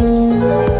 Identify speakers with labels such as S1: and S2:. S1: you